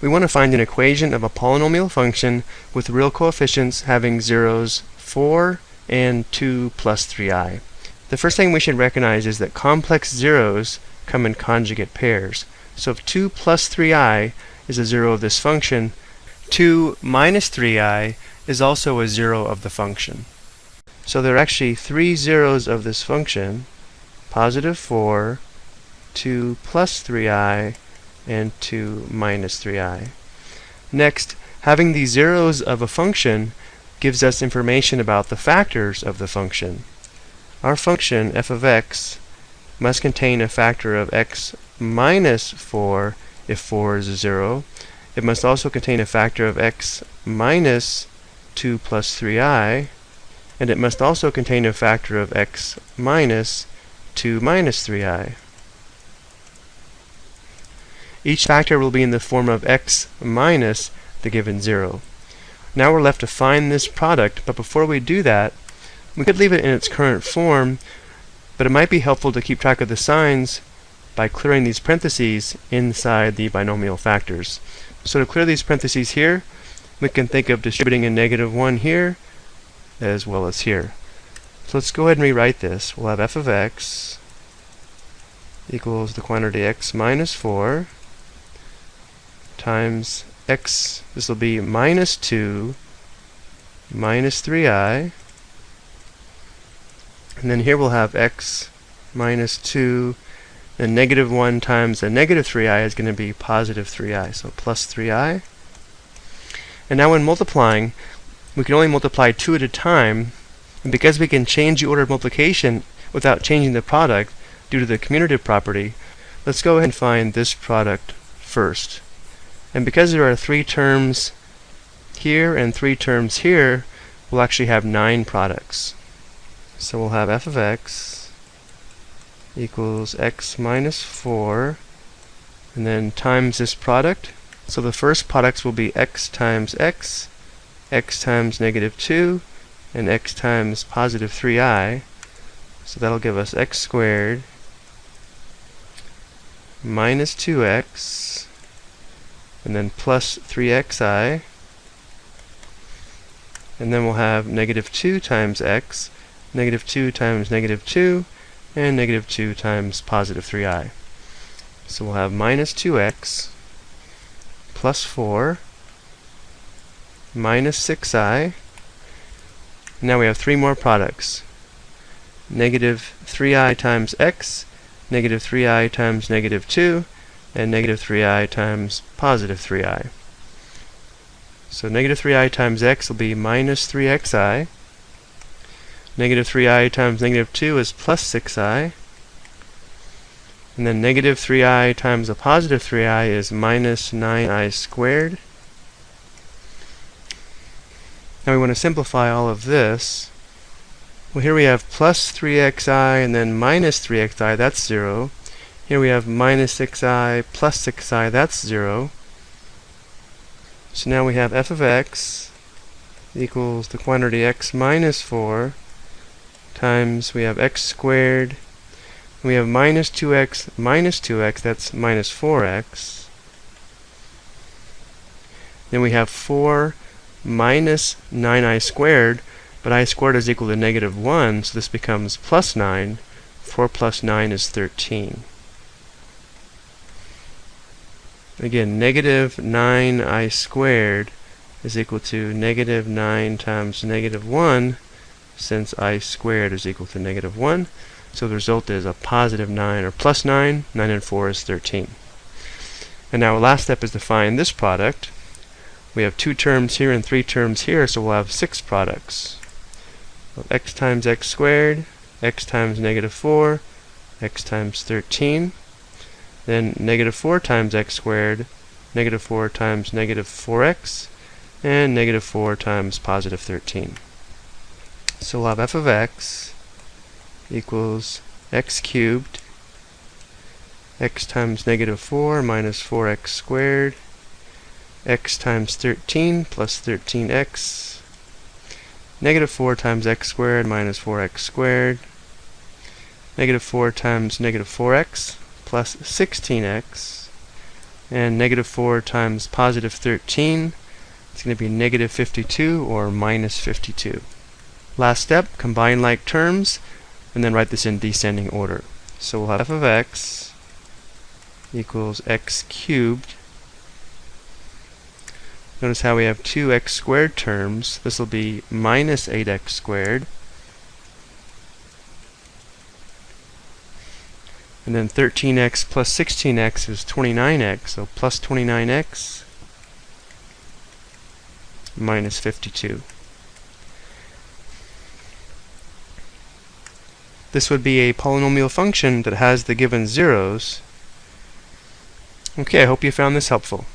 we want to find an equation of a polynomial function with real coefficients having zeros 4 and 2 plus 3i. The first thing we should recognize is that complex zeros come in conjugate pairs. So if 2 plus 3i is a zero of this function, 2 minus 3i is also a zero of the function. So there are actually three zeros of this function, positive 4, 2 plus 3i, and 2 minus 3i. Next, having the zeros of a function gives us information about the factors of the function. Our function, f of x, must contain a factor of x minus 4 if 4 is a 0. It must also contain a factor of x minus 2 plus 3i, and it must also contain a factor of x minus 2 minus 3i. Each factor will be in the form of x minus the given 0. Now we're left to find this product, but before we do that, we could leave it in its current form, but it might be helpful to keep track of the signs by clearing these parentheses inside the binomial factors. So to clear these parentheses here, we can think of distributing a negative 1 here as well as here. So let's go ahead and rewrite this. We'll have f of x equals the quantity x minus 4 times x, this will be minus 2 minus 3i and then here we'll have x minus 2, and negative 1 times a negative 3i is going to be positive 3i, so plus 3i. And now when multiplying, we can only multiply 2 at a time, and because we can change the order of multiplication without changing the product due to the commutative property, let's go ahead and find this product first. And because there are three terms here and three terms here, we'll actually have nine products. So we'll have f of x equals x minus 4 and then times this product. So the first products will be x times x, x times negative 2, and x times positive 3i. So that'll give us x squared minus 2x and then plus 3xi and then we'll have negative 2 times x negative 2 times negative 2, and negative 2 times positive 3i. So we'll have minus 2x plus 4 minus 6i. Now we have three more products. Negative 3i times x, negative 3i times negative 2, and negative 3i times positive 3i. So negative 3i times x will be minus 3xi. Negative 3i times negative 2 is plus 6i. And then negative 3i times a positive 3i is minus 9i squared. Now we want to simplify all of this. Well, here we have plus 3xi and then minus 3xi, that's 0. Here we have minus 6i plus 6i, that's 0. So now we have f of x equals the quantity x minus 4 times, we have x squared, we have minus 2x minus 2x, that's minus 4x. Then we have 4 minus 9i squared, but i squared is equal to negative 1, so this becomes plus 9. 4 plus 9 is 13. Again, negative 9i squared is equal to negative 9 times negative 1, since i squared is equal to negative 1. So the result is a positive 9 or plus 9. 9 and 4 is 13. And now our last step is to find this product. We have two terms here and three terms here, so we'll have six products. x times x squared, x times negative 4, x times 13. Then negative 4 times x squared, negative 4 times negative 4x, and negative 4 times positive 13. So we'll have f of x equals x cubed x times negative 4 minus 4x squared x times 13 plus 13x negative 4 times x squared minus 4x squared negative 4 times negative 4x plus 16x And negative 4 times positive 13, it's going to be negative 52 or minus 52. Last step, combine like terms, and then write this in descending order. So we'll have f of x equals x cubed. Notice how we have two x squared terms. This will be minus 8x squared. And then 13x plus 16x is 29x, so plus 29x minus 52. This would be a polynomial function that has the given zeros. Okay, I hope you found this helpful.